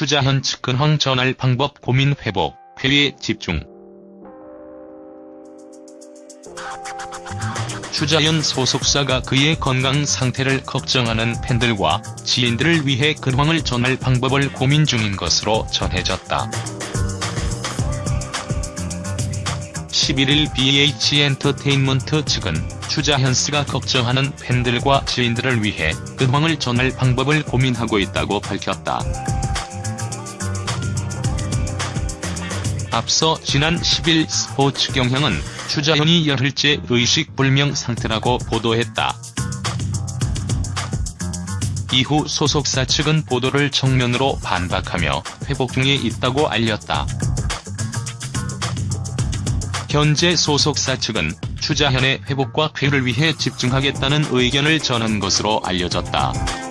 추자현 측 근황 전할 방법 고민 회복, 회의에 집중. 추자현 소속사가 그의 건강 상태를 걱정하는 팬들과 지인들을 위해 근황을 전할 방법을 고민 중인 것으로 전해졌다. 11일 BH엔터테인먼트 측은 추자현스가 걱정하는 팬들과 지인들을 위해 근황을 전할 방법을 고민하고 있다고 밝혔다. 앞서 지난 10일 스포츠 경향은 추자현이 열흘째 의식불명 상태라고 보도했다. 이후 소속사 측은 보도를 정면으로 반박하며 회복 중에 있다고 알렸다. 현재 소속사 측은 추자현의 회복과 쾌를 위해 집중하겠다는 의견을 전한 것으로 알려졌다.